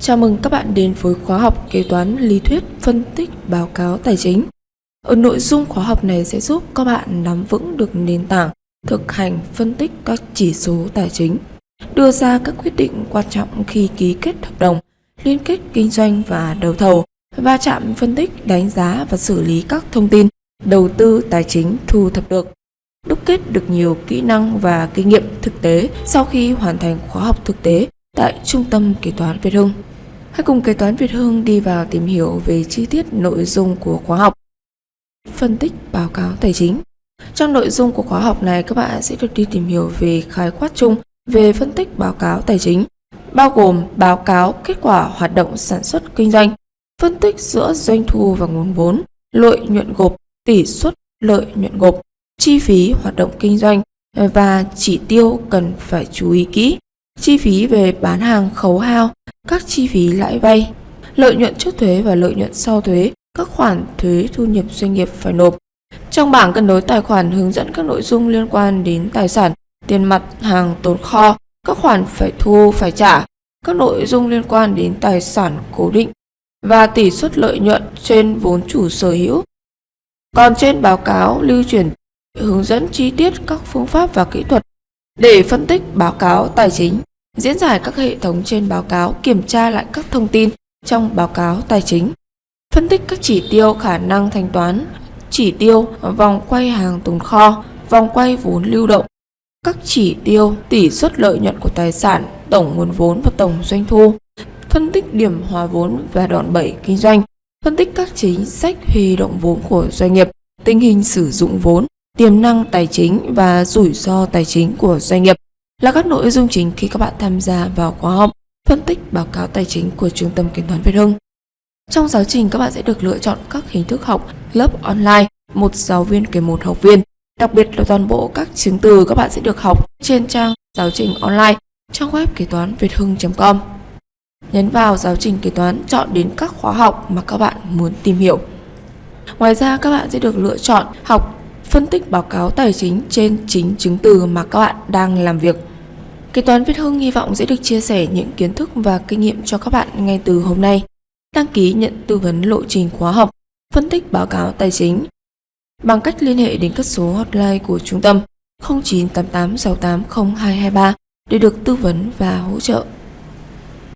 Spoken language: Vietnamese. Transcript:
Chào mừng các bạn đến với khóa học kế toán lý thuyết phân tích báo cáo tài chính. Ở nội dung khóa học này sẽ giúp các bạn nắm vững được nền tảng thực hành phân tích các chỉ số tài chính, đưa ra các quyết định quan trọng khi ký kết hợp đồng, liên kết kinh doanh và đấu thầu, va chạm phân tích, đánh giá và xử lý các thông tin đầu tư tài chính thu thập được. Đúc kết được nhiều kỹ năng và kinh nghiệm thực tế sau khi hoàn thành khóa học thực tế tại Trung tâm Kế toán Việt Hưng. Hãy cùng Kế toán Việt Hưng đi vào tìm hiểu về chi tiết nội dung của khóa học. Phân tích báo cáo tài chính. Trong nội dung của khóa học này, các bạn sẽ được đi tìm hiểu về khái quát chung về phân tích báo cáo tài chính, bao gồm báo cáo kết quả hoạt động sản xuất kinh doanh, phân tích giữa doanh thu và nguồn vốn, lợi nhuận gộp, tỷ suất lợi nhuận gộp, chi phí hoạt động kinh doanh và chỉ tiêu cần phải chú ý kỹ chi phí về bán hàng khấu hao, các chi phí lãi vay, lợi nhuận trước thuế và lợi nhuận sau thuế, các khoản thuế thu nhập doanh nghiệp phải nộp. Trong bảng cân đối tài khoản hướng dẫn các nội dung liên quan đến tài sản, tiền mặt, hàng tồn kho, các khoản phải thu phải trả, các nội dung liên quan đến tài sản cố định và tỷ suất lợi nhuận trên vốn chủ sở hữu. Còn trên báo cáo lưu chuyển hướng dẫn chi tiết các phương pháp và kỹ thuật để phân tích báo cáo tài chính, diễn giải các hệ thống trên báo cáo, kiểm tra lại các thông tin trong báo cáo tài chính, phân tích các chỉ tiêu khả năng thanh toán, chỉ tiêu vòng quay hàng tồn kho, vòng quay vốn lưu động, các chỉ tiêu tỷ suất lợi nhuận của tài sản, tổng nguồn vốn và tổng doanh thu, phân tích điểm hòa vốn và đòn bẩy kinh doanh, phân tích các chính sách huy động vốn của doanh nghiệp, tình hình sử dụng vốn, tiềm năng tài chính và rủi ro tài chính của doanh nghiệp là các nội dung chính khi các bạn tham gia vào khóa học phân tích báo cáo tài chính của Trung tâm Kiểm toán Việt Hưng. Trong giáo trình các bạn sẽ được lựa chọn các hình thức học lớp online, một giáo viên kèm một học viên. Đặc biệt là toàn bộ các chứng từ các bạn sẽ được học trên trang giáo trình online trong web kế toán việt hưng.com. Nhấn vào giáo trình kế toán, chọn đến các khóa học mà các bạn muốn tìm hiểu. Ngoài ra các bạn sẽ được lựa chọn học phân tích báo cáo tài chính trên chính chứng từ mà các bạn đang làm việc. Kế toán Việt Hưng hy vọng sẽ được chia sẻ những kiến thức và kinh nghiệm cho các bạn ngay từ hôm nay. Đăng ký nhận tư vấn lộ trình khóa học, phân tích báo cáo tài chính bằng cách liên hệ đến các số hotline của trung tâm 0988680223 để được tư vấn và hỗ trợ.